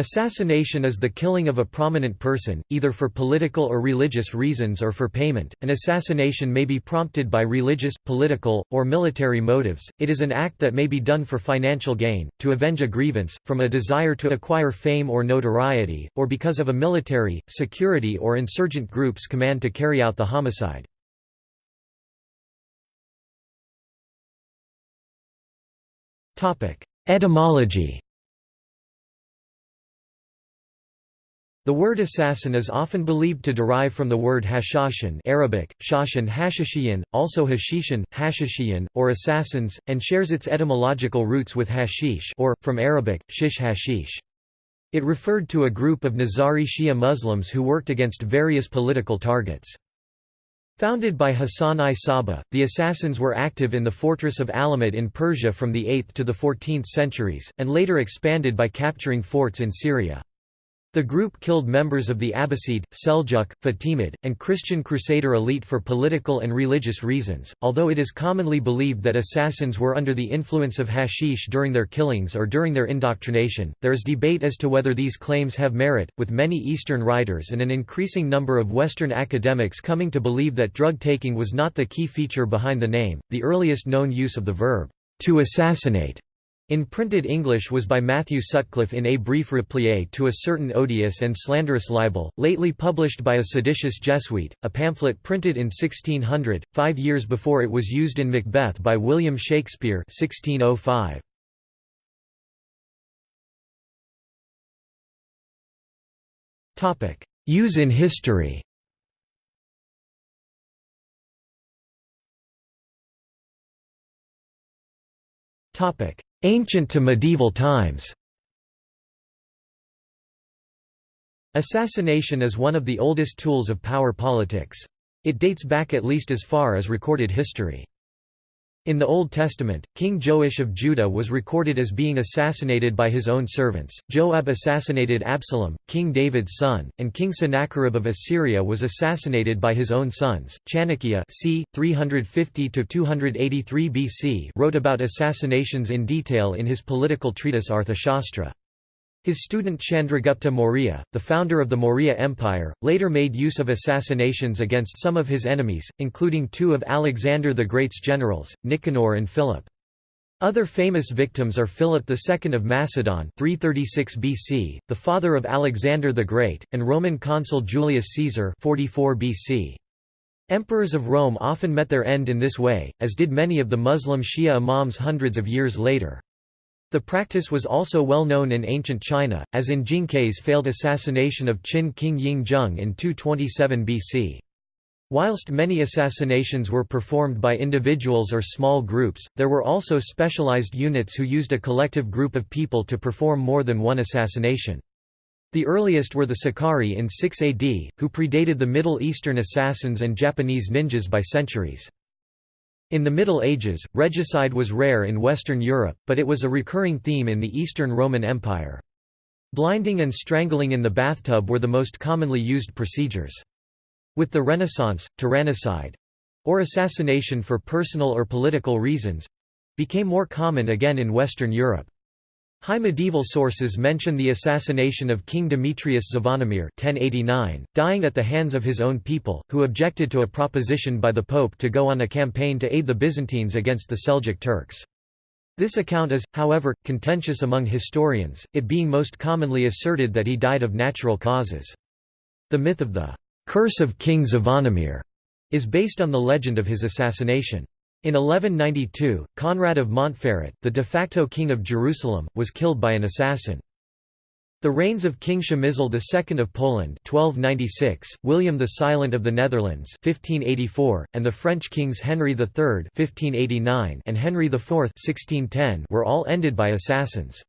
Assassination is the killing of a prominent person, either for political or religious reasons or for payment. An assassination may be prompted by religious, political, or military motives. It is an act that may be done for financial gain, to avenge a grievance, from a desire to acquire fame or notoriety, or because of a military, security, or insurgent group's command to carry out the homicide. Etymology The word assassin is often believed to derive from the word hashashin Arabic, shashan hashishiyan, also hashishin, hashishiyan, or assassins, and shares its etymological roots with hashish or, from Arabic, shish hashish. It referred to a group of Nizari Shia Muslims who worked against various political targets. Founded by Hassan I Sabbah, the assassins were active in the fortress of Alamut in Persia from the 8th to the 14th centuries, and later expanded by capturing forts in Syria. The group killed members of the Abbasid, Seljuk, Fatimid, and Christian Crusader elite for political and religious reasons, although it is commonly believed that assassins were under the influence of hashish during their killings or during their indoctrination. There is debate as to whether these claims have merit, with many Eastern writers and an increasing number of Western academics coming to believe that drug taking was not the key feature behind the name. The earliest known use of the verb, to assassinate in printed English was by Matthew Sutcliffe in A Brief Replie to a certain odious and slanderous libel, lately published by a seditious Jesuit, a pamphlet printed in 1600, five years before it was used in Macbeth by William Shakespeare 1605. Use in history Topic: Ancient to medieval times Assassination is one of the oldest tools of power politics. It dates back at least as far as recorded history. In the Old Testament, King Joash of Judah was recorded as being assassinated by his own servants. Joab assassinated Absalom, King David's son, and King Sennacherib of Assyria was assassinated by his own sons. Chanakya c. 350–283 BC wrote about assassinations in detail in his political treatise Arthashastra. His student Chandragupta Maurya, the founder of the Maurya Empire, later made use of assassinations against some of his enemies, including two of Alexander the Great's generals, Nicanor and Philip. Other famous victims are Philip II of Macedon 336 BC, the father of Alexander the Great, and Roman consul Julius Caesar 44 BC. Emperors of Rome often met their end in this way, as did many of the Muslim Shia imams hundreds of years later. The practice was also well known in ancient China, as in Jing Ke's failed assassination of Qin King Ying Zheng in 227 BC. Whilst many assassinations were performed by individuals or small groups, there were also specialized units who used a collective group of people to perform more than one assassination. The earliest were the Sicarii in 6 AD, who predated the Middle Eastern assassins and Japanese ninjas by centuries. In the Middle Ages, regicide was rare in Western Europe, but it was a recurring theme in the Eastern Roman Empire. Blinding and strangling in the bathtub were the most commonly used procedures. With the Renaissance, tyrannicide—or assassination for personal or political reasons—became more common again in Western Europe. High medieval sources mention the assassination of King Demetrius Zvonimir 1089, dying at the hands of his own people, who objected to a proposition by the Pope to go on a campaign to aid the Byzantines against the Seljuk Turks. This account is, however, contentious among historians, it being most commonly asserted that he died of natural causes. The myth of the «curse of King Zvonimir» is based on the legend of his assassination. In 1192, Conrad of Montferrat, the de facto king of Jerusalem, was killed by an assassin. The reigns of King Przemysl II of Poland 1296, William the Silent of the Netherlands 1584, and the French kings Henry III 1589 and Henry IV 1610 were all ended by assassins.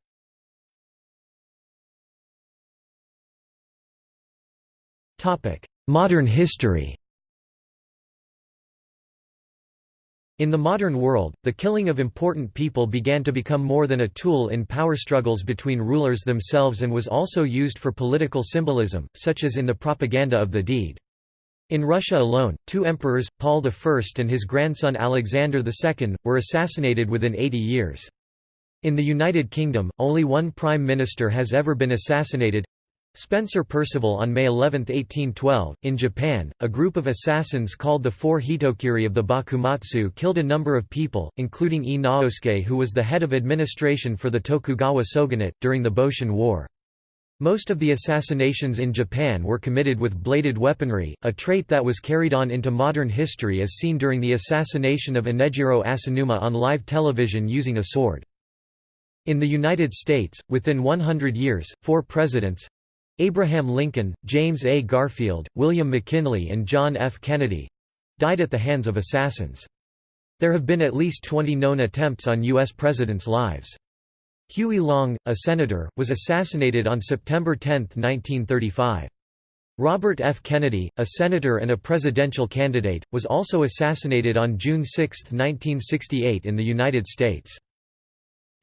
Modern history In the modern world, the killing of important people began to become more than a tool in power struggles between rulers themselves and was also used for political symbolism, such as in the propaganda of the deed. In Russia alone, two emperors, Paul I and his grandson Alexander II, were assassinated within 80 years. In the United Kingdom, only one Prime Minister has ever been assassinated Spencer Perceval on May 11, 1812. In Japan, a group of assassins called the Four Hitokiri of the Bakumatsu killed a number of people, including Ii Naosuke who was the head of administration for the Tokugawa shogunate, during the Boshin War. Most of the assassinations in Japan were committed with bladed weaponry, a trait that was carried on into modern history as seen during the assassination of Inejiro Asanuma on live television using a sword. In the United States, within 100 years, four presidents—Abraham Lincoln, James A. Garfield, William McKinley and John F. Kennedy—died at the hands of assassins. There have been at least 20 known attempts on U.S. presidents' lives. Huey Long, a senator, was assassinated on September 10, 1935. Robert F. Kennedy, a senator and a presidential candidate, was also assassinated on June 6, 1968 in the United States.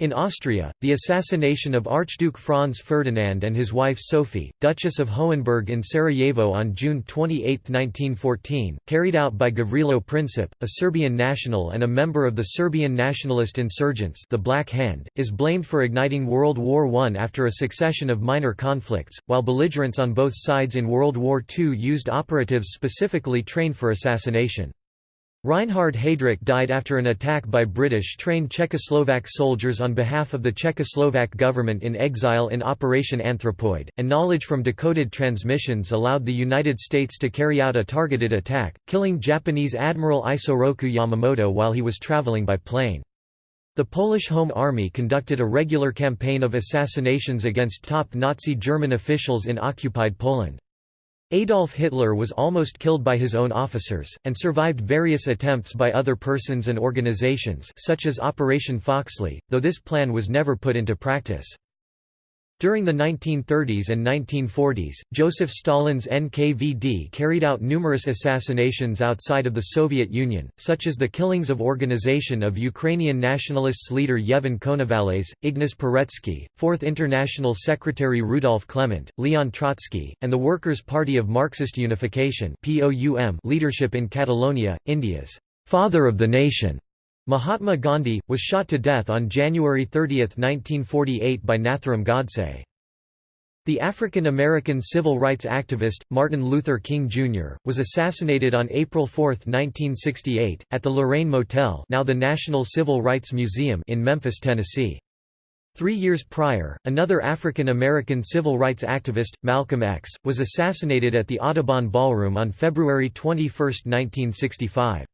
In Austria, the assassination of Archduke Franz Ferdinand and his wife Sophie, Duchess of Hohenberg in Sarajevo on June 28, 1914, carried out by Gavrilo Princip, a Serbian national and a member of the Serbian nationalist insurgents the Black Hand, is blamed for igniting World War I after a succession of minor conflicts, while belligerents on both sides in World War II used operatives specifically trained for assassination. Reinhard Heydrich died after an attack by British-trained Czechoslovak soldiers on behalf of the Czechoslovak government in exile in Operation Anthropoid, and knowledge from decoded transmissions allowed the United States to carry out a targeted attack, killing Japanese Admiral Isoroku Yamamoto while he was traveling by plane. The Polish Home Army conducted a regular campaign of assassinations against top Nazi German officials in occupied Poland. Adolf Hitler was almost killed by his own officers, and survived various attempts by other persons and organizations such as Operation Foxley, though this plan was never put into practice. During the 1930s and 1940s, Joseph Stalin's NKVD carried out numerous assassinations outside of the Soviet Union, such as the killings of Organization of Ukrainian Nationalists leader Yevhen Konovalets, Ignas Poretsky, Fourth International Secretary Rudolf Klement, Leon Trotsky, and the Workers' Party of Marxist Unification leadership in Catalonia, India's «father of the nation». Mahatma Gandhi, was shot to death on January 30, 1948 by Nathuram Godse. The African-American civil rights activist, Martin Luther King Jr., was assassinated on April 4, 1968, at the Lorraine Motel now the National Civil Rights Museum in Memphis, Tennessee. Three years prior, another African-American civil rights activist, Malcolm X, was assassinated at the Audubon Ballroom on February 21, 1965.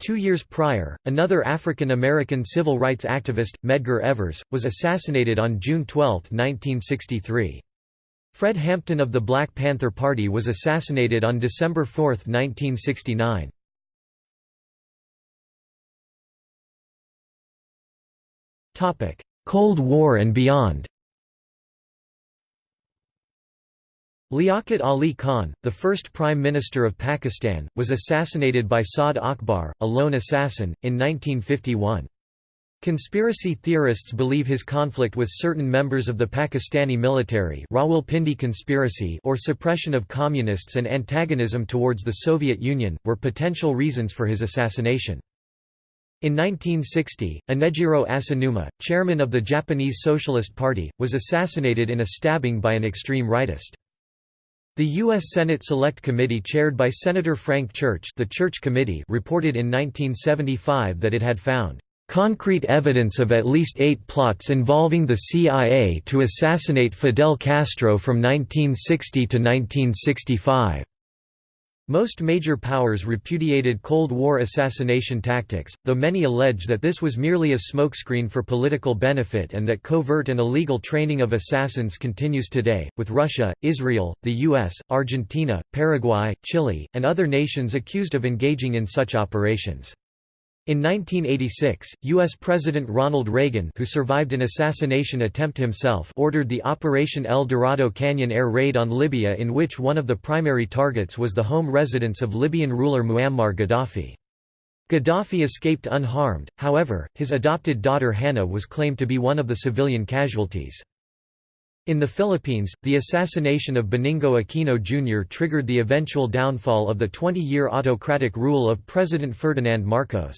Two years prior, another African-American civil rights activist, Medgar Evers, was assassinated on June 12, 1963. Fred Hampton of the Black Panther Party was assassinated on December 4, 1969. Cold War and beyond Liaquat Ali Khan, the first Prime Minister of Pakistan, was assassinated by Saad Akbar, a lone assassin, in 1951. Conspiracy theorists believe his conflict with certain members of the Pakistani military Rawalpindi conspiracy or suppression of communists and antagonism towards the Soviet Union, were potential reasons for his assassination. In 1960, Inejiro Asanuma, chairman of the Japanese Socialist Party, was assassinated in a stabbing by an extreme rightist. The U.S. Senate Select Committee chaired by Senator Frank Church the Church Committee reported in 1975 that it had found concrete evidence of at least eight plots involving the CIA to assassinate Fidel Castro from 1960 to 1965. Most major powers repudiated Cold War assassination tactics, though many allege that this was merely a smokescreen for political benefit and that covert and illegal training of assassins continues today, with Russia, Israel, the US, Argentina, Paraguay, Chile, and other nations accused of engaging in such operations. In 1986, U.S. President Ronald Reagan who survived an assassination attempt himself ordered the Operation El Dorado Canyon air raid on Libya in which one of the primary targets was the home residence of Libyan ruler Muammar Gaddafi. Gaddafi escaped unharmed, however, his adopted daughter Hannah was claimed to be one of the civilian casualties. In the Philippines, the assassination of Benigno Aquino Jr. triggered the eventual downfall of the 20-year autocratic rule of President Ferdinand Marcos.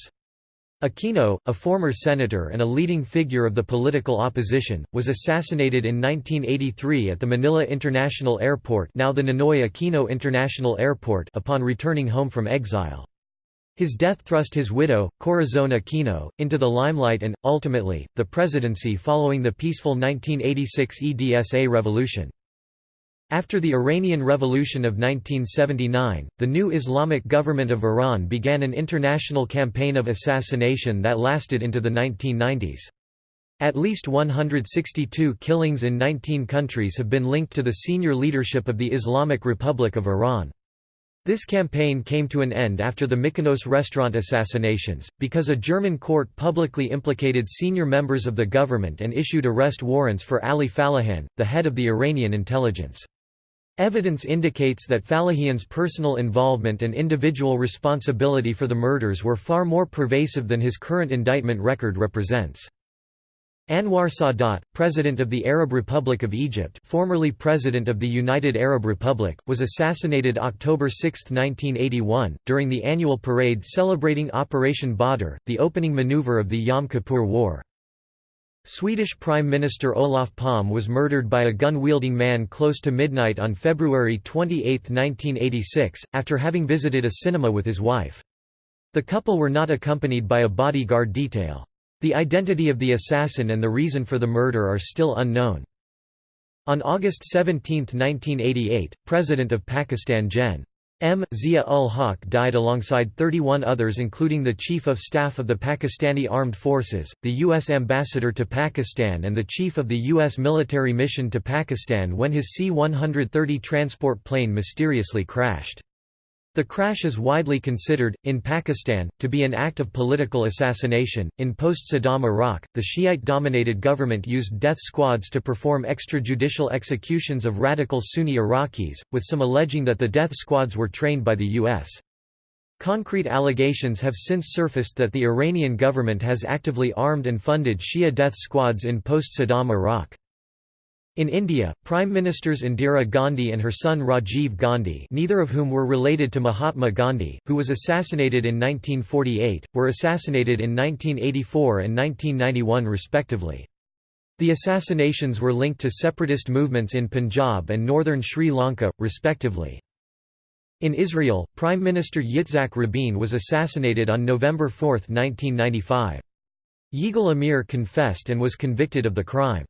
Aquino, a former senator and a leading figure of the political opposition, was assassinated in 1983 at the Manila International Airport now the Ninoy Aquino International Airport upon returning home from exile. His death thrust his widow, Corazon Aquino, into the limelight and, ultimately, the presidency following the peaceful 1986 EDSA revolution. After the Iranian Revolution of 1979, the new Islamic government of Iran began an international campaign of assassination that lasted into the 1990s. At least 162 killings in 19 countries have been linked to the senior leadership of the Islamic Republic of Iran. This campaign came to an end after the Mykonos restaurant assassinations, because a German court publicly implicated senior members of the government and issued arrest warrants for Ali Falahian, the head of the Iranian intelligence. Evidence indicates that Falahian's personal involvement and individual responsibility for the murders were far more pervasive than his current indictment record represents. Anwar Sadat, President of the Arab Republic of Egypt formerly President of the United Arab Republic, was assassinated October 6, 1981, during the annual parade celebrating Operation Badr, the opening maneuver of the Yom Kippur War. Swedish Prime Minister Olof Palme was murdered by a gun-wielding man close to midnight on February 28, 1986, after having visited a cinema with his wife. The couple were not accompanied by a bodyguard detail. The identity of the assassin and the reason for the murder are still unknown. On August 17, 1988, President of Pakistan Gen. M. Zia-ul-Haq died alongside 31 others including the Chief of Staff of the Pakistani Armed Forces, the U.S. Ambassador to Pakistan and the Chief of the U.S. military mission to Pakistan when his C-130 transport plane mysteriously crashed. The crash is widely considered, in Pakistan, to be an act of political assassination. In post Saddam Iraq, the Shiite dominated government used death squads to perform extrajudicial executions of radical Sunni Iraqis, with some alleging that the death squads were trained by the U.S. Concrete allegations have since surfaced that the Iranian government has actively armed and funded Shia death squads in post Saddam Iraq. In India, Prime Ministers Indira Gandhi and her son Rajiv Gandhi neither of whom were related to Mahatma Gandhi, who was assassinated in 1948, were assassinated in 1984 and 1991 respectively. The assassinations were linked to separatist movements in Punjab and northern Sri Lanka, respectively. In Israel, Prime Minister Yitzhak Rabin was assassinated on November 4, 1995. Yigal Amir confessed and was convicted of the crime.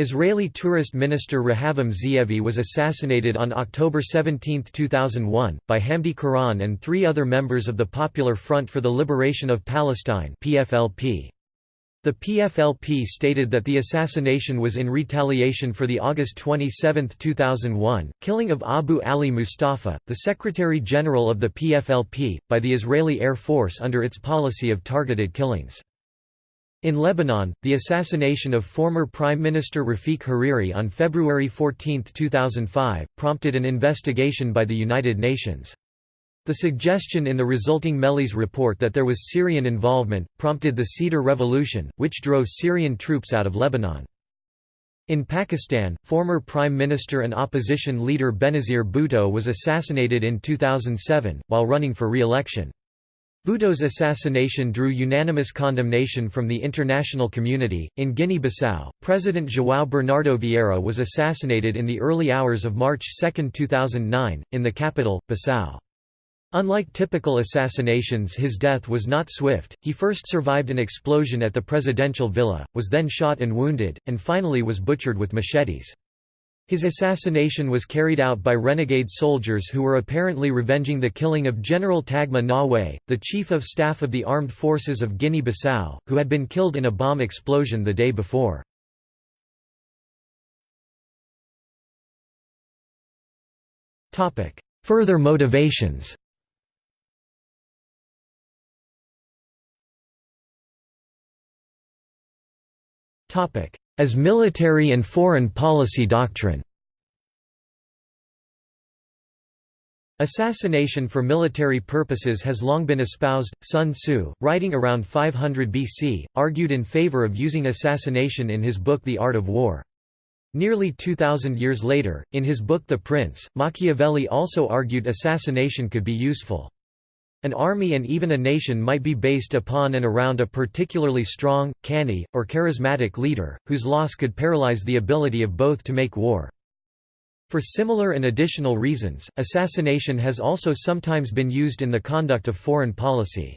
Israeli tourist minister Rehavam Ze'evi was assassinated on October 17, 2001, by Hamdi Quran and three other members of the Popular Front for the Liberation of Palestine PFLP. The PFLP stated that the assassination was in retaliation for the August 27, 2001, killing of Abu Ali Mustafa, the Secretary-General of the PFLP, by the Israeli Air Force under its policy of targeted killings. In Lebanon, the assassination of former Prime Minister Rafiq Hariri on February 14, 2005, prompted an investigation by the United Nations. The suggestion in the resulting Mehlis report that there was Syrian involvement, prompted the Cedar Revolution, which drove Syrian troops out of Lebanon. In Pakistan, former Prime Minister and opposition leader Benazir Bhutto was assassinated in 2007, while running for re-election. Bhutto's assassination drew unanimous condemnation from the international community. In Guinea Bissau, President João Bernardo Vieira was assassinated in the early hours of March 2, 2009, in the capital, Bissau. Unlike typical assassinations his death was not swift, he first survived an explosion at the presidential villa, was then shot and wounded, and finally was butchered with machetes. His assassination was carried out by renegade soldiers who were apparently revenging the killing of General Tagma Nawe, the Chief of Staff of the Armed Forces of Guinea-Bissau, who had been killed in a bomb explosion the day before. Further motivations As military and foreign policy doctrine Assassination for military purposes has long been espoused. Sun Tzu, writing around 500 BC, argued in favor of using assassination in his book The Art of War. Nearly 2,000 years later, in his book The Prince, Machiavelli also argued assassination could be useful. An army and even a nation might be based upon and around a particularly strong, canny, or charismatic leader, whose loss could paralyze the ability of both to make war. For similar and additional reasons, assassination has also sometimes been used in the conduct of foreign policy.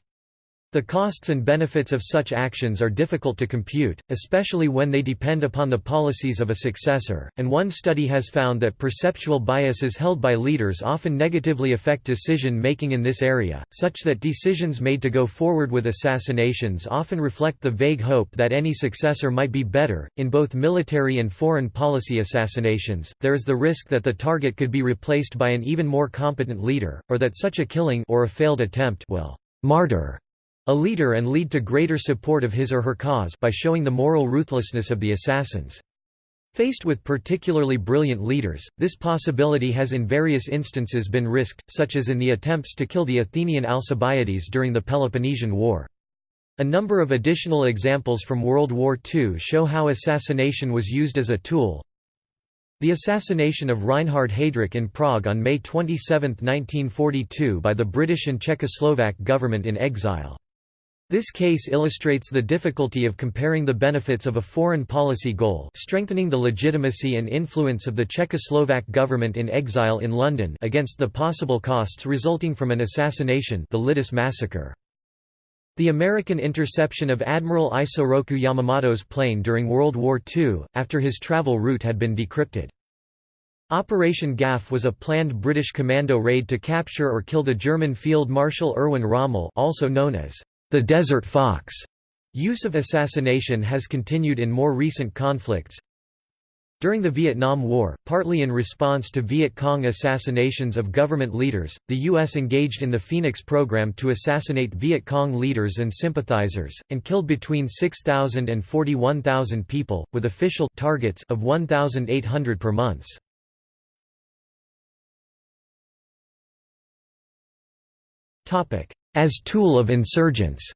The costs and benefits of such actions are difficult to compute, especially when they depend upon the policies of a successor, and one study has found that perceptual biases held by leaders often negatively affect decision-making in this area, such that decisions made to go forward with assassinations often reflect the vague hope that any successor might be better. In both military and foreign policy assassinations, there is the risk that the target could be replaced by an even more competent leader, or that such a killing or a failed attempt will martyr a leader and lead to greater support of his or her cause by showing the moral ruthlessness of the assassins. Faced with particularly brilliant leaders, this possibility has in various instances been risked, such as in the attempts to kill the Athenian Alcibiades during the Peloponnesian War. A number of additional examples from World War II show how assassination was used as a tool. The assassination of Reinhard Heydrich in Prague on May 27, 1942 by the British and Czechoslovak government in exile. This case illustrates the difficulty of comparing the benefits of a foreign policy goal strengthening the legitimacy and influence of the Czechoslovak government in exile in London against the possible costs resulting from an assassination the Lidice massacre. The American interception of Admiral Isoroku Yamamoto's plane during World War II, after his travel route had been decrypted. Operation Gaff was a planned British commando raid to capture or kill the German Field Marshal Erwin Rommel also known as the Desert Fox use of assassination has continued in more recent conflicts. During the Vietnam War, partly in response to Viet Cong assassinations of government leaders, the U.S. engaged in the Phoenix program to assassinate Viet Cong leaders and sympathizers, and killed between 6,000 and 41,000 people, with official targets of 1,800 per month. As tool of insurgents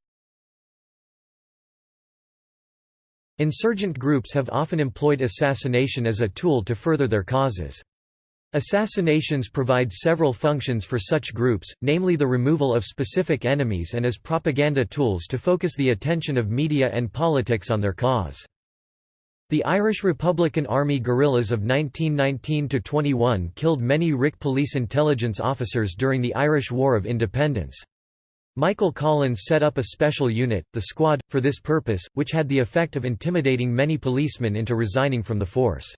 Insurgent groups have often employed assassination as a tool to further their causes. Assassinations provide several functions for such groups, namely the removal of specific enemies and as propaganda tools to focus the attention of media and politics on their cause. The Irish Republican Army guerrillas of 1919–21 killed many RIC police intelligence officers during the Irish War of Independence. Michael Collins set up a special unit, the Squad, for this purpose, which had the effect of intimidating many policemen into resigning from the force.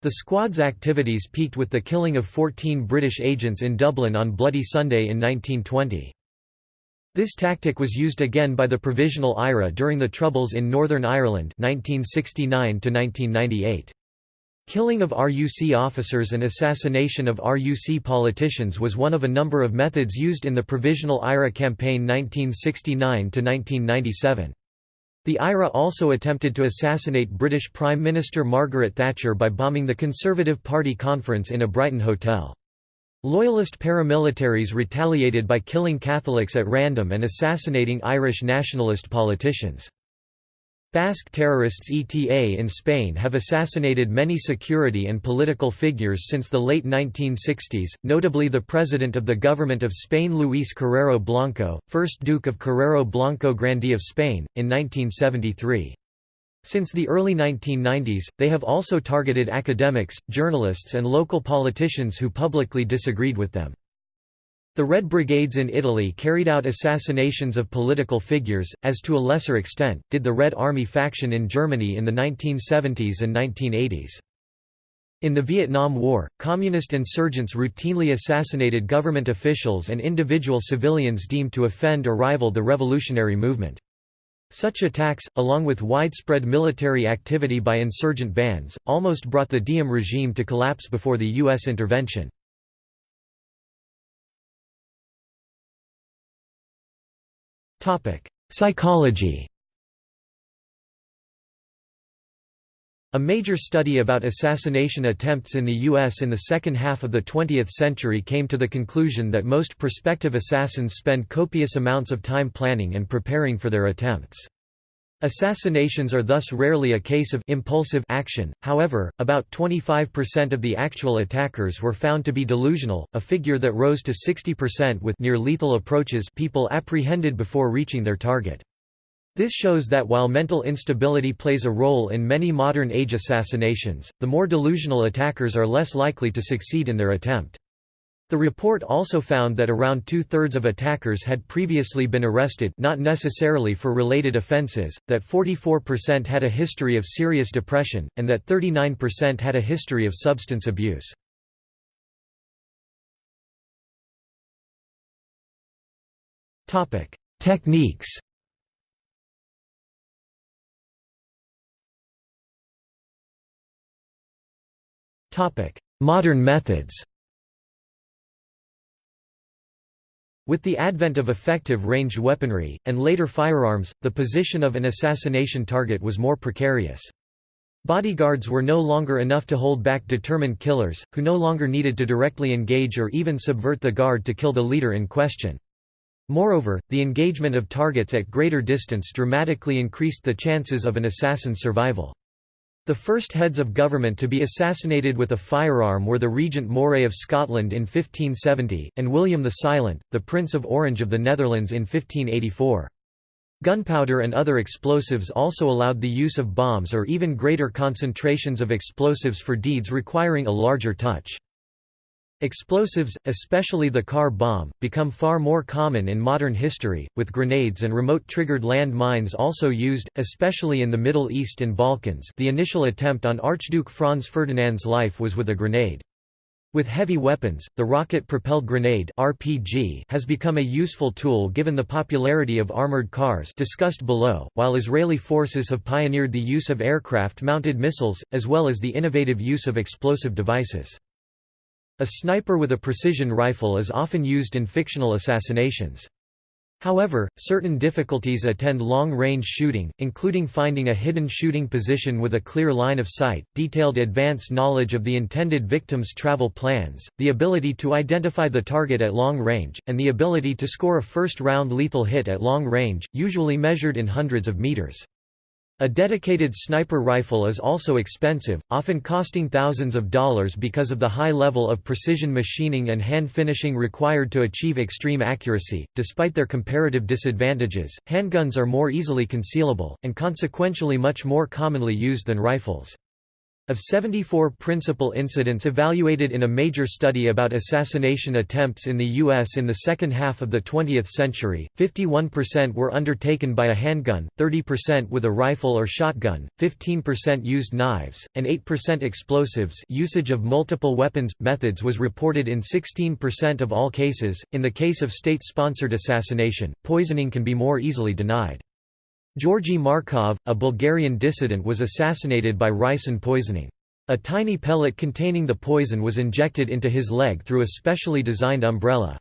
The Squad's activities peaked with the killing of 14 British agents in Dublin on Bloody Sunday in 1920. This tactic was used again by the Provisional IRA during the Troubles in Northern Ireland 1969 -1998. Killing of RUC officers and assassination of RUC politicians was one of a number of methods used in the Provisional IRA campaign 1969–1997. The IRA also attempted to assassinate British Prime Minister Margaret Thatcher by bombing the Conservative Party conference in a Brighton hotel. Loyalist paramilitaries retaliated by killing Catholics at random and assassinating Irish nationalist politicians. Basque terrorists ETA in Spain have assassinated many security and political figures since the late 1960s, notably the president of the government of Spain Luis Carrero Blanco, 1st Duke of Carrero Blanco Grandee of Spain, in 1973. Since the early 1990s, they have also targeted academics, journalists and local politicians who publicly disagreed with them. The Red Brigades in Italy carried out assassinations of political figures, as to a lesser extent, did the Red Army faction in Germany in the 1970s and 1980s. In the Vietnam War, communist insurgents routinely assassinated government officials and individual civilians deemed to offend or rival the revolutionary movement. Such attacks, along with widespread military activity by insurgent bands, almost brought the Diem regime to collapse before the U.S. intervention. Psychology A major study about assassination attempts in the U.S. in the second half of the 20th century came to the conclusion that most prospective assassins spend copious amounts of time planning and preparing for their attempts. Assassinations are thus rarely a case of impulsive action, however, about 25% of the actual attackers were found to be delusional, a figure that rose to 60% with near-lethal approaches people apprehended before reaching their target. This shows that while mental instability plays a role in many modern-age assassinations, the more delusional attackers are less likely to succeed in their attempt. The report also found that around two-thirds of attackers had previously been arrested not necessarily for related offenses, that 44% had a history of serious depression, and that 39% had a history of substance abuse. Techniques Modern methods With the advent of effective ranged weaponry, and later firearms, the position of an assassination target was more precarious. Bodyguards were no longer enough to hold back determined killers, who no longer needed to directly engage or even subvert the guard to kill the leader in question. Moreover, the engagement of targets at greater distance dramatically increased the chances of an assassin's survival. The first heads of government to be assassinated with a firearm were the Regent Moray of Scotland in 1570, and William the Silent, the Prince of Orange of the Netherlands in 1584. Gunpowder and other explosives also allowed the use of bombs or even greater concentrations of explosives for deeds requiring a larger touch. Explosives, especially the car bomb, become far more common in modern history, with grenades and remote-triggered land mines also used, especially in the Middle East and Balkans the initial attempt on Archduke Franz Ferdinand's life was with a grenade. With heavy weapons, the rocket-propelled grenade RPG has become a useful tool given the popularity of armored cars discussed below, while Israeli forces have pioneered the use of aircraft-mounted missiles, as well as the innovative use of explosive devices. A sniper with a precision rifle is often used in fictional assassinations. However, certain difficulties attend long-range shooting, including finding a hidden shooting position with a clear line of sight, detailed advance knowledge of the intended victim's travel plans, the ability to identify the target at long range, and the ability to score a first-round lethal hit at long range, usually measured in hundreds of meters. A dedicated sniper rifle is also expensive, often costing thousands of dollars because of the high level of precision machining and hand finishing required to achieve extreme accuracy. Despite their comparative disadvantages, handguns are more easily concealable, and consequentially much more commonly used than rifles. Of 74 principal incidents evaluated in a major study about assassination attempts in the U.S. in the second half of the 20th century, 51% were undertaken by a handgun, 30% with a rifle or shotgun, 15% used knives, and 8% explosives usage of multiple weapons, methods was reported in 16% of all cases. In the case of state-sponsored assassination, poisoning can be more easily denied. Georgy Markov, a Bulgarian dissident was assassinated by ricin poisoning. A tiny pellet containing the poison was injected into his leg through a specially designed umbrella.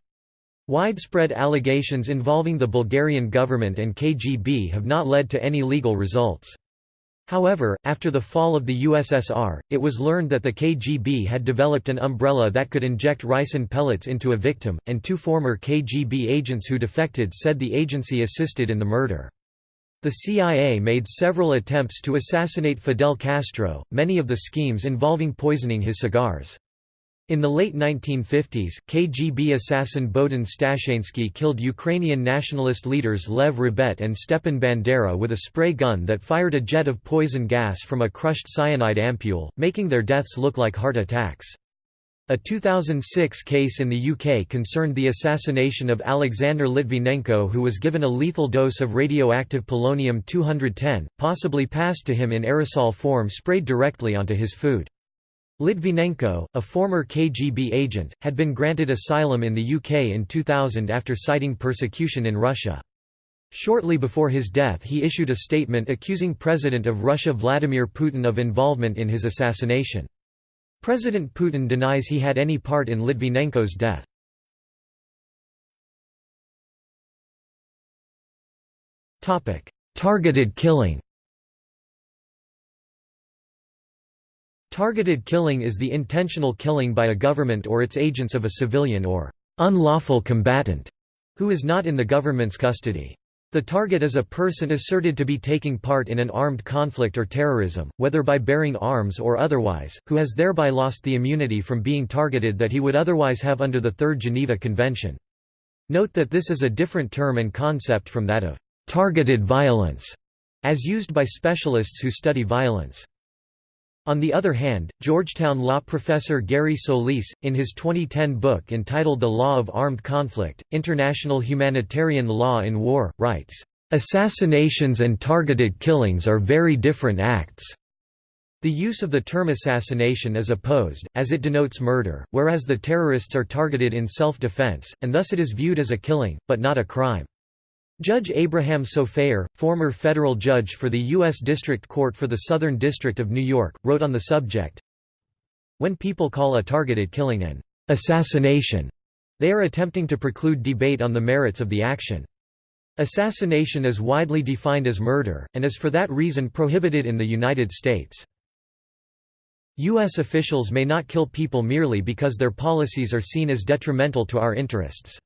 Widespread allegations involving the Bulgarian government and KGB have not led to any legal results. However, after the fall of the USSR, it was learned that the KGB had developed an umbrella that could inject ricin pellets into a victim, and two former KGB agents who defected said the agency assisted in the murder. The CIA made several attempts to assassinate Fidel Castro, many of the schemes involving poisoning his cigars. In the late 1950s, KGB assassin Bohdan Stashynsky killed Ukrainian nationalist leaders Lev Rebet and Stepan Bandera with a spray gun that fired a jet of poison gas from a crushed cyanide ampule, making their deaths look like heart attacks. A 2006 case in the UK concerned the assassination of Alexander Litvinenko who was given a lethal dose of radioactive polonium-210, possibly passed to him in aerosol form sprayed directly onto his food. Litvinenko, a former KGB agent, had been granted asylum in the UK in 2000 after citing persecution in Russia. Shortly before his death he issued a statement accusing President of Russia Vladimir Putin of involvement in his assassination. President Putin denies he had any part in Litvinenko's death. Targeted killing Targeted killing is the intentional killing by a government or its agents of a civilian or unlawful combatant who is not in the government's custody. The target is a person asserted to be taking part in an armed conflict or terrorism, whether by bearing arms or otherwise, who has thereby lost the immunity from being targeted that he would otherwise have under the Third Geneva Convention. Note that this is a different term and concept from that of targeted violence, as used by specialists who study violence. On the other hand, Georgetown law professor Gary Solis, in his 2010 book entitled The Law of Armed Conflict, International Humanitarian Law in War, writes, "...assassinations and targeted killings are very different acts." The use of the term assassination is opposed, as it denotes murder, whereas the terrorists are targeted in self-defense, and thus it is viewed as a killing, but not a crime. Judge Abraham Sofaer, former federal judge for the U.S. District Court for the Southern District of New York, wrote on the subject, When people call a targeted killing an assassination, they are attempting to preclude debate on the merits of the action. Assassination is widely defined as murder, and is for that reason prohibited in the United States. U.S. officials may not kill people merely because their policies are seen as detrimental to our interests.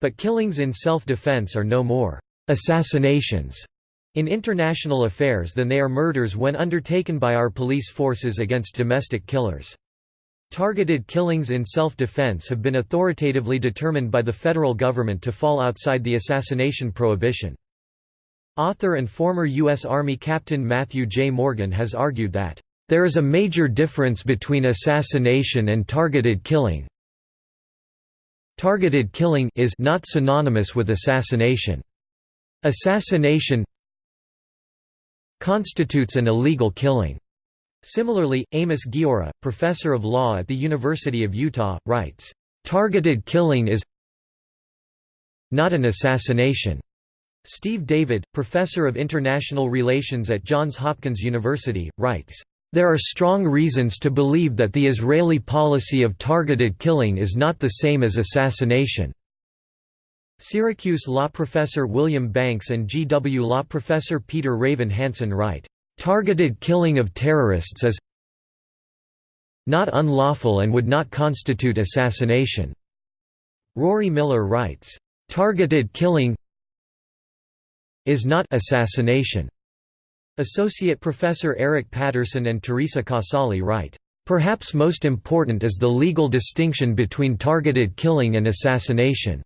But killings in self-defense are no more assassinations in international affairs than they are murders when undertaken by our police forces against domestic killers. Targeted killings in self-defense have been authoritatively determined by the federal government to fall outside the assassination prohibition. Author and former U.S. Army Captain Matthew J. Morgan has argued that, "...there is a major difference between assassination and targeted killing, Targeted killing is not synonymous with assassination. Assassination constitutes an illegal killing. Similarly, Amos Guiora, professor of law at the University of Utah, writes, "...targeted killing is not an assassination." Steve David, professor of international relations at Johns Hopkins University, writes, there are strong reasons to believe that the Israeli policy of targeted killing is not the same as assassination. Syracuse law professor William Banks and GW law professor Peter Raven Hansen write, "...targeted killing of terrorists is not unlawful and would not constitute assassination." Rory Miller writes, "...targeted killing is not assassination." Associate Professor Eric Patterson and Teresa Casale write, "...perhaps most important is the legal distinction between targeted killing and assassination."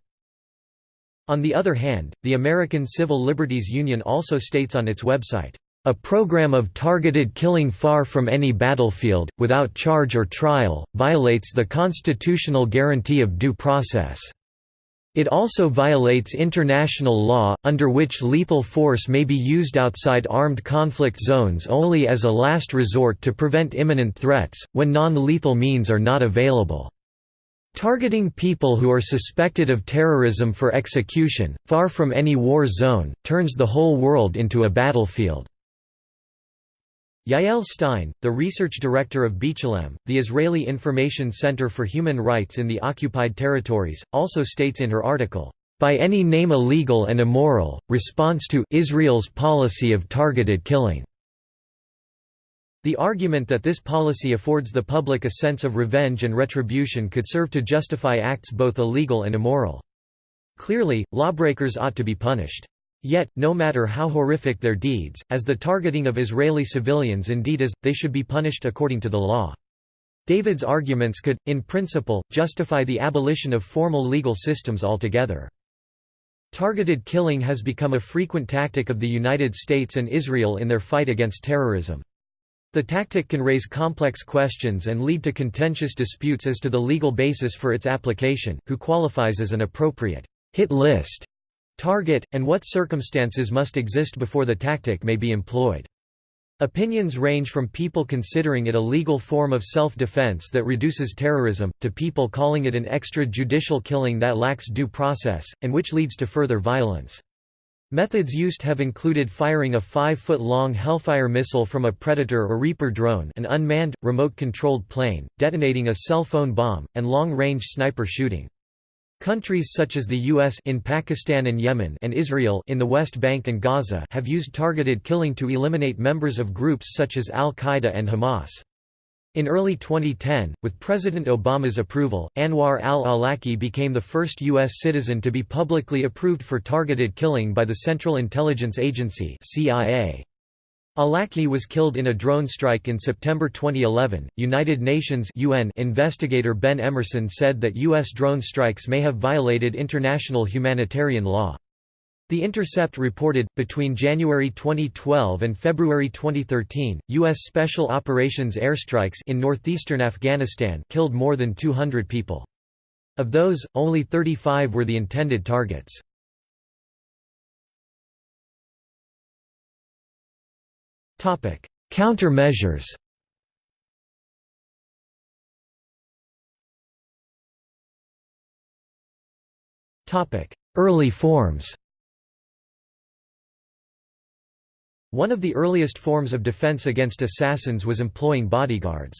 On the other hand, the American Civil Liberties Union also states on its website, "...a program of targeted killing far from any battlefield, without charge or trial, violates the constitutional guarantee of due process." It also violates international law, under which lethal force may be used outside armed conflict zones only as a last resort to prevent imminent threats, when non-lethal means are not available. Targeting people who are suspected of terrorism for execution, far from any war zone, turns the whole world into a battlefield. Yael Stein, the research director of B'Tselem, the Israeli Information Center for Human Rights in the Occupied Territories, also states in her article, "...by any name illegal and immoral, response to Israel's policy of targeted killing." The argument that this policy affords the public a sense of revenge and retribution could serve to justify acts both illegal and immoral. Clearly, lawbreakers ought to be punished. Yet, no matter how horrific their deeds, as the targeting of Israeli civilians indeed is, they should be punished according to the law. David's arguments could, in principle, justify the abolition of formal legal systems altogether. Targeted killing has become a frequent tactic of the United States and Israel in their fight against terrorism. The tactic can raise complex questions and lead to contentious disputes as to the legal basis for its application, who qualifies as an appropriate hit list target, and what circumstances must exist before the tactic may be employed. Opinions range from people considering it a legal form of self-defense that reduces terrorism, to people calling it an extrajudicial killing that lacks due process, and which leads to further violence. Methods used have included firing a 5-foot-long Hellfire missile from a Predator or Reaper drone an unmanned, remote-controlled plane, detonating a cell phone bomb, and long-range sniper shooting. Countries such as the US in Pakistan and Yemen and Israel in the West Bank and Gaza have used targeted killing to eliminate members of groups such as Al-Qaeda and Hamas. In early 2010, with President Obama's approval, Anwar al-Awlaki became the first U.S. citizen to be publicly approved for targeted killing by the Central Intelligence Agency CIA. Awlaki was killed in a drone strike in September 2011. United Nations UN investigator Ben Emmerson said that U.S. drone strikes may have violated international humanitarian law. The Intercept reported, between January 2012 and February 2013, U.S. Special Operations airstrikes in northeastern Afghanistan killed more than 200 people. Of those, only 35 were the intended targets. Countermeasures Early forms One of the earliest forms of defense against assassins was employing bodyguards.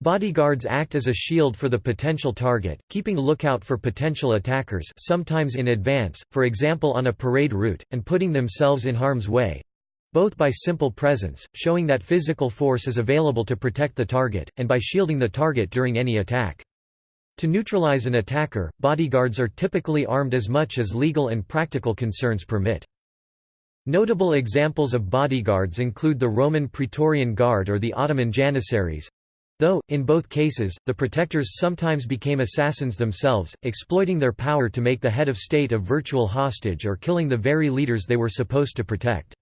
Bodyguards act as a shield for the potential target, keeping lookout for potential attackers sometimes in advance, for example on a parade route, and putting themselves in harm's way—both by simple presence, showing that physical force is available to protect the target, and by shielding the target during any attack. To neutralize an attacker, bodyguards are typically armed as much as legal and practical concerns permit. Notable examples of bodyguards include the Roman Praetorian Guard or the Ottoman Janissaries, though, in both cases, the protectors sometimes became assassins themselves, exploiting their power to make the head of state a virtual hostage or killing the very leaders they were supposed to protect.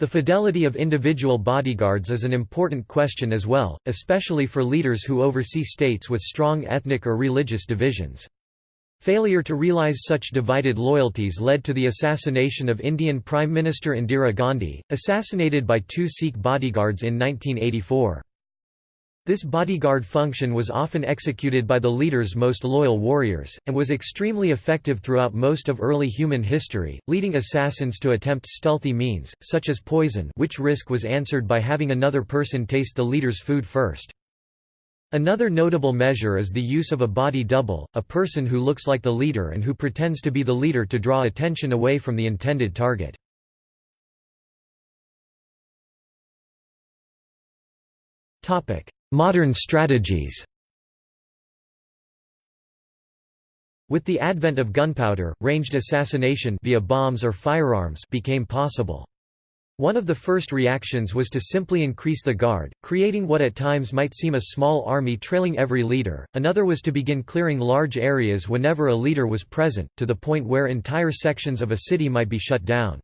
The fidelity of individual bodyguards is an important question as well, especially for leaders who oversee states with strong ethnic or religious divisions. Failure to realize such divided loyalties led to the assassination of Indian Prime Minister Indira Gandhi, assassinated by two Sikh bodyguards in 1984. This bodyguard function was often executed by the leader's most loyal warriors, and was extremely effective throughout most of early human history, leading assassins to attempt stealthy means, such as poison which risk was answered by having another person taste the leader's food first. Another notable measure is the use of a body double, a person who looks like the leader and who pretends to be the leader to draw attention away from the intended target. Modern strategies With the advent of gunpowder, ranged assassination via bombs or firearms became possible. One of the first reactions was to simply increase the guard, creating what at times might seem a small army trailing every leader, another was to begin clearing large areas whenever a leader was present, to the point where entire sections of a city might be shut down.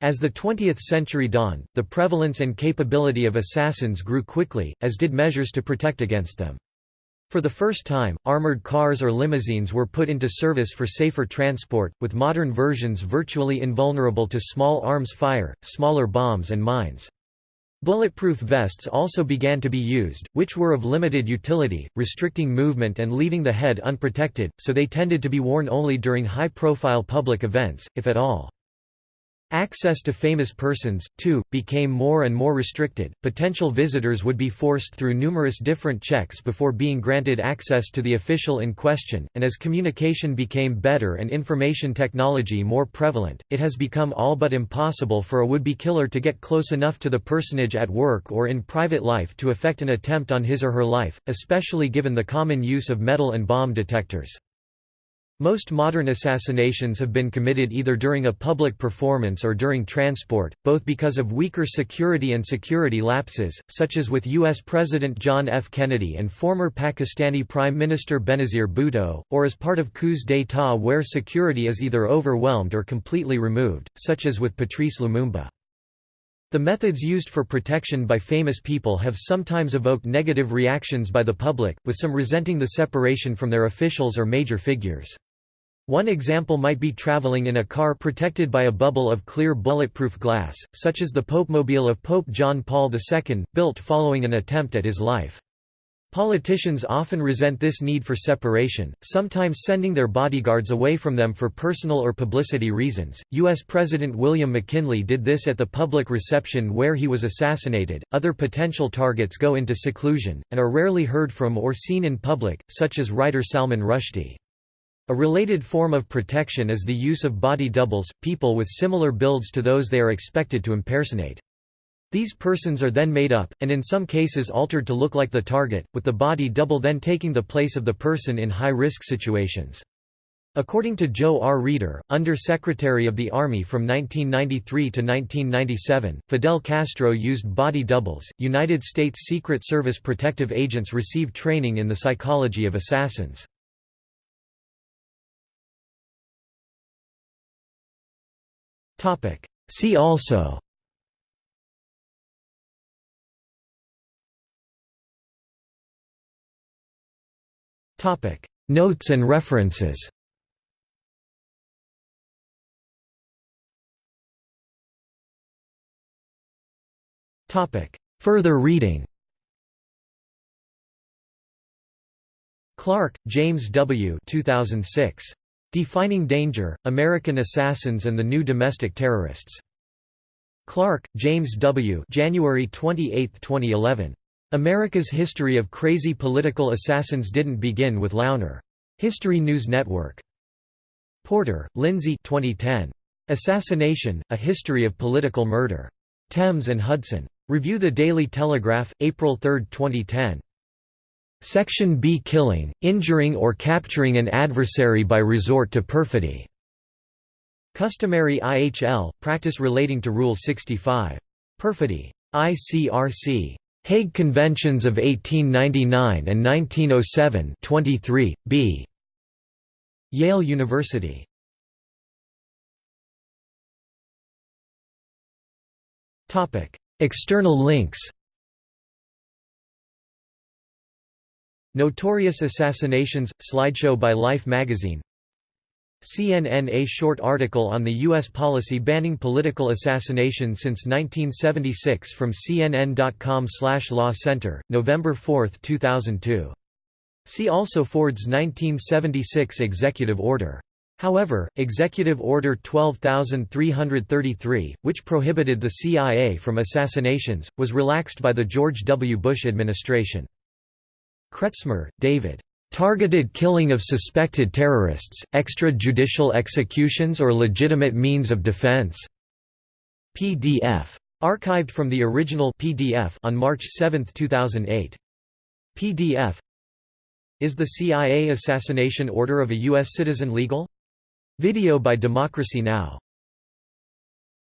As the 20th century dawned, the prevalence and capability of assassins grew quickly, as did measures to protect against them. For the first time, armored cars or limousines were put into service for safer transport, with modern versions virtually invulnerable to small arms fire, smaller bombs and mines. Bulletproof vests also began to be used, which were of limited utility, restricting movement and leaving the head unprotected, so they tended to be worn only during high-profile public events, if at all. Access to famous persons, too, became more and more restricted. Potential visitors would be forced through numerous different checks before being granted access to the official in question, and as communication became better and information technology more prevalent, it has become all but impossible for a would-be killer to get close enough to the personage at work or in private life to effect an attempt on his or her life, especially given the common use of metal and bomb detectors. Most modern assassinations have been committed either during a public performance or during transport, both because of weaker security and security lapses, such as with U.S. President John F. Kennedy and former Pakistani Prime Minister Benazir Bhutto, or as part of coups d'état where security is either overwhelmed or completely removed, such as with Patrice Lumumba. The methods used for protection by famous people have sometimes evoked negative reactions by the public, with some resenting the separation from their officials or major figures. One example might be traveling in a car protected by a bubble of clear bulletproof glass, such as the Popemobile of Pope John Paul II, built following an attempt at his life. Politicians often resent this need for separation, sometimes sending their bodyguards away from them for personal or publicity reasons. U.S. President William McKinley did this at the public reception where he was assassinated. Other potential targets go into seclusion, and are rarely heard from or seen in public, such as writer Salman Rushdie. A related form of protection is the use of body doubles, people with similar builds to those they are expected to impersonate. These persons are then made up, and in some cases altered to look like the target, with the body double then taking the place of the person in high-risk situations. According to Joe R. Reeder, Under Secretary of the Army from 1993 to 1997, Fidel Castro used body doubles. United States Secret Service protective agents receive training in the psychology of assassins. See also. Notes and references. Further reading. Clark, James W. 2006. Defining Danger, American Assassins and the New Domestic Terrorists. Clark, James W. January 28, 2011. America's History of Crazy Political Assassins Didn't Begin with Loughner. History News Network. Porter, Lindsay 2010. Assassination, A History of Political Murder. Thames and Hudson. Review The Daily Telegraph, April 3, 2010. Section B Killing, injuring or capturing an adversary by resort to perfidy. Customary IHL, practice relating to Rule 65. Perfidy. ICRC. Hague Conventions of 1899 and 1907 23, b. Yale University. External links Notorious Assassinations – slideshow by Life magazine CNN A short article on the U.S. policy banning political assassination since 1976 from CNN.com slash Law Center, November 4, 2002. See also Ford's 1976 executive order. However, Executive Order 12333, which prohibited the CIA from assassinations, was relaxed by the George W. Bush administration. Kretzmer, David. Targeted killing of suspected terrorists, extrajudicial executions or legitimate means of defense. PDF. Archived from the original PDF on March 7, 2008. PDF Is the CIA assassination order of a U.S. citizen legal? Video by Democracy Now!